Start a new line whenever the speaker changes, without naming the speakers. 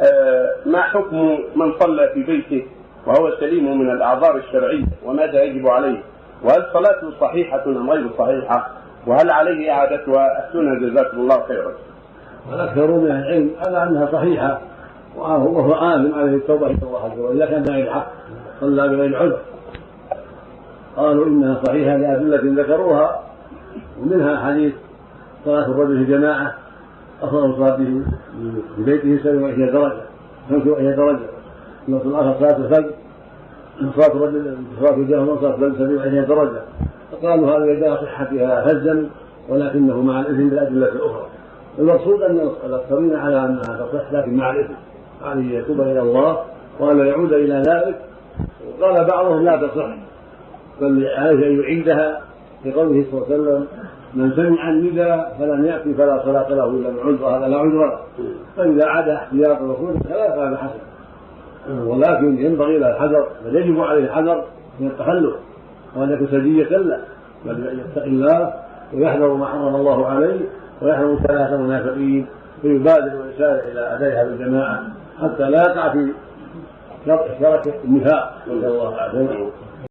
آه، ما حكم من صلى في بيته وهو سليم من الأعذار الشرعية وماذا يجب عليه؟ وهل صلاته صحيحة أم غير صحيحة؟ وهل عليه إعادتها؟ افتونا جزاكم الله خيرا.
والاكثرون من العلم على أنها صحيحة وهو آثم عليه التوبة إلى الله عز وجل كان بغير حق صلى بغير عذر قالوا إنها صحيحة لأدلة ذكروها ومنها حديث صلاة الرجل في جماعة افضل صلاته في بيته 27 درجة 25 درجة. النص الآخر صلاه الفجر صلاه الرجل صلاه الجهل صلاه الفجر 27 درجة. فقالوا هذا يدعى صحتها هزا ولكنه مع الإثم بالأدلة الأخرى. المقصود أن الاكثرين على انها تصح لكن مع الإثم. عليه يتوب إلى الله وأن يعود إلى ذلك. وقال بعضهم لا تصح بل عليه ان يعيدها لقوله صلى الله عليه وسلم من سمع النداء فلم يأتي فلا صلاة له إلا من عذر. هذا لا عذر له. فإذا عاد احتياطا وخروج الخلاف فهذا حسن. ولكن ينبغي له الحذر بل يجب عليه الحذر من التخلف وأن يكون سجية له بل يتقي الله ويحذر ما حرم الله عليه ويحرم ثلاثة المنافقين فيبادر ويسارع إلى أدائها بالجماعة حتى لا يقع في شرك النفاق. نسأل الله العافية.